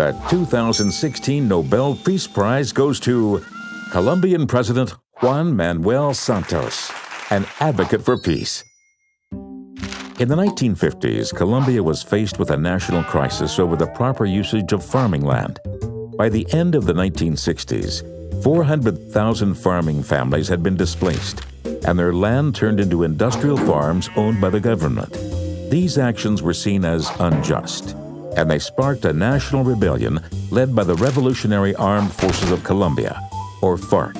The 2016 Nobel Peace Prize goes to Colombian President Juan Manuel Santos, an advocate for peace. In the 1950s, Colombia was faced with a national crisis over the proper usage of farming land. By the end of the 1960s, 400,000 farming families had been displaced, and their land turned into industrial farms owned by the government. These actions were seen as unjust and they sparked a national rebellion led by the Revolutionary Armed Forces of Colombia, or FARC.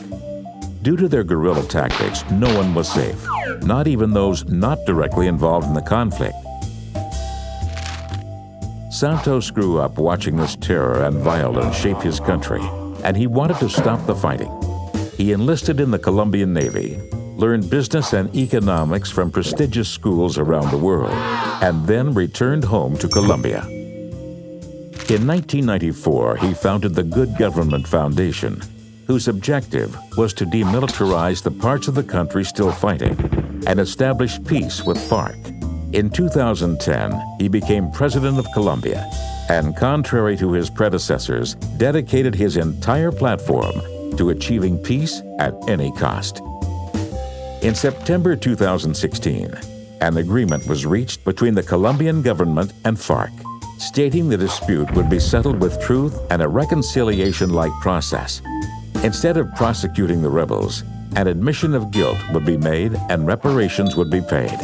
Due to their guerrilla tactics, no one was safe, not even those not directly involved in the conflict. Santos grew up watching this terror and violence shape his country, and he wanted to stop the fighting. He enlisted in the Colombian Navy, learned business and economics from prestigious schools around the world, and then returned home to Colombia. In 1994, he founded the Good Government Foundation, whose objective was to demilitarize the parts of the country still fighting and establish peace with FARC. In 2010, he became president of Colombia and, contrary to his predecessors, dedicated his entire platform to achieving peace at any cost. In September 2016, an agreement was reached between the Colombian government and FARC stating the dispute would be settled with truth and a reconciliation-like process. Instead of prosecuting the rebels, an admission of guilt would be made and reparations would be paid.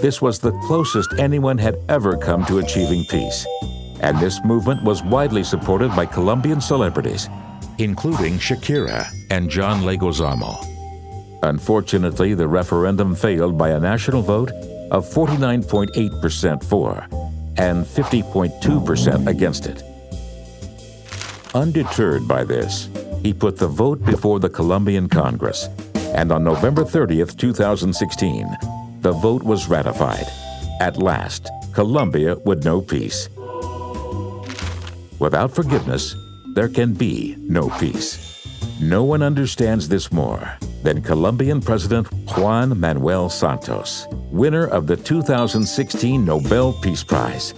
This was the closest anyone had ever come to achieving peace, and this movement was widely supported by Colombian celebrities, including Shakira and John Leguizamo. Unfortunately, the referendum failed by a national vote of 49.8% for and 50.2% against it. Undeterred by this, he put the vote before the Colombian Congress, and on November 30th, 2016, the vote was ratified. At last, Colombia would know peace. Without forgiveness, there can be no peace. No one understands this more than Colombian President Juan Manuel Santos, winner of the 2016 Nobel Peace Prize.